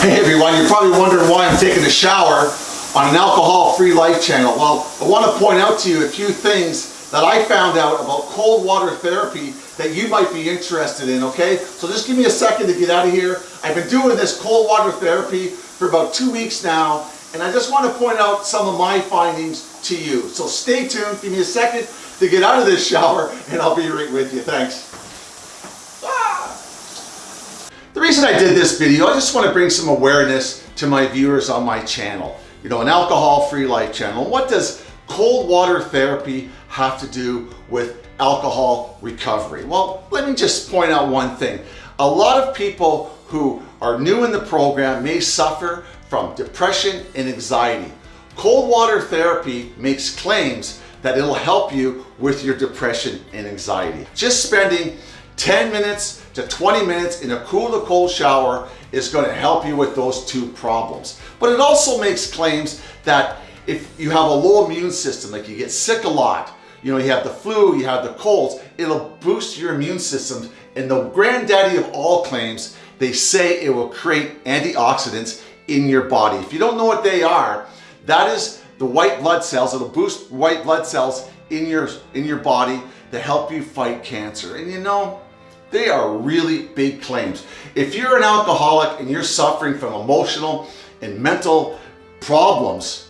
Hey everyone, you're probably wondering why I'm taking a shower on an alcohol-free life channel. Well, I want to point out to you a few things that I found out about cold water therapy that you might be interested in, okay? So just give me a second to get out of here. I've been doing this cold water therapy for about two weeks now, and I just want to point out some of my findings to you. So stay tuned, give me a second to get out of this shower, and I'll be right with you. Thanks. The reason I did this video, I just want to bring some awareness to my viewers on my channel. You know, an alcohol-free life channel. What does cold water therapy have to do with alcohol recovery? Well, let me just point out one thing. A lot of people who are new in the program may suffer from depression and anxiety. Cold water therapy makes claims that it'll help you with your depression and anxiety. Just spending 10 minutes to 20 minutes in a cool to cold shower is going to help you with those two problems. But it also makes claims that if you have a low immune system, like you get sick a lot, you know, you have the flu, you have the colds, it'll boost your immune system. And the granddaddy of all claims, they say it will create antioxidants in your body. If you don't know what they are, that is the white blood cells. It'll boost white blood cells in your, in your body to help you fight cancer. And you know, they are really big claims. If you're an alcoholic and you're suffering from emotional and mental problems,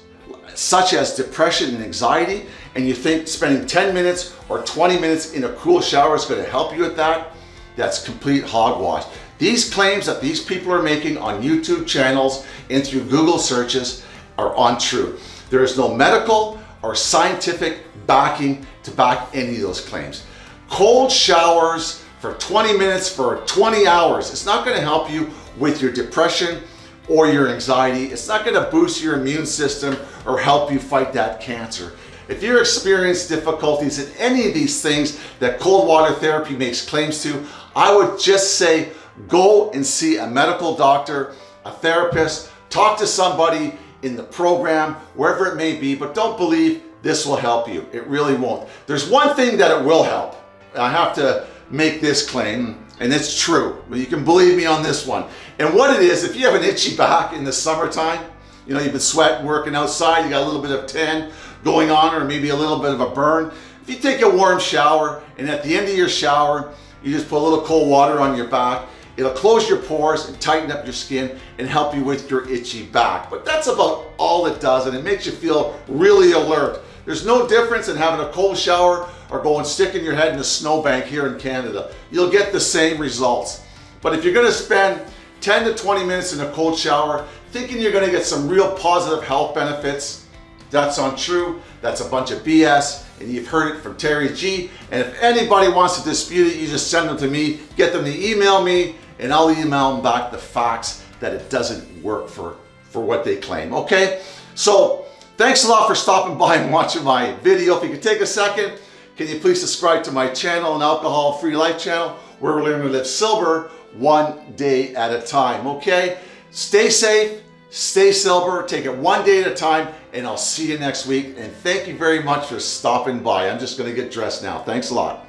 such as depression and anxiety, and you think spending 10 minutes or 20 minutes in a cool shower is going to help you with that, that's complete hogwash. These claims that these people are making on YouTube channels and through Google searches are untrue. There is no medical or scientific backing to back any of those claims. Cold showers for 20 minutes for 20 hours. It's not gonna help you with your depression or your anxiety. It's not gonna boost your immune system or help you fight that cancer. If you're experiencing difficulties in any of these things that cold water therapy makes claims to, I would just say go and see a medical doctor, a therapist, talk to somebody in the program, wherever it may be, but don't believe this will help you. It really won't. There's one thing that it will help. I have to make this claim, and it's true. You can believe me on this one. And what it is, if you have an itchy back in the summertime, you know, you've been sweating, working outside, you got a little bit of tan going on, or maybe a little bit of a burn. If you take a warm shower, and at the end of your shower, you just put a little cold water on your back, it'll close your pores and tighten up your skin and help you with your itchy back. But that's about all it does, and it makes you feel really alert. There's no difference in having a cold shower or going sticking your head in a snowbank here in Canada. You'll get the same results. But if you're gonna spend 10 to 20 minutes in a cold shower, thinking you're gonna get some real positive health benefits, that's untrue. That's a bunch of BS, and you've heard it from Terry G. And if anybody wants to dispute it, you just send them to me, get them to email me, and I'll email them back the facts that it doesn't work for, for what they claim, okay? So Thanks a lot for stopping by and watching my video. If you could take a second, can you please subscribe to my channel, an alcohol-free life channel, where we're learning to live sober one day at a time, okay? Stay safe, stay sober, take it one day at a time, and I'll see you next week. And thank you very much for stopping by. I'm just gonna get dressed now. Thanks a lot.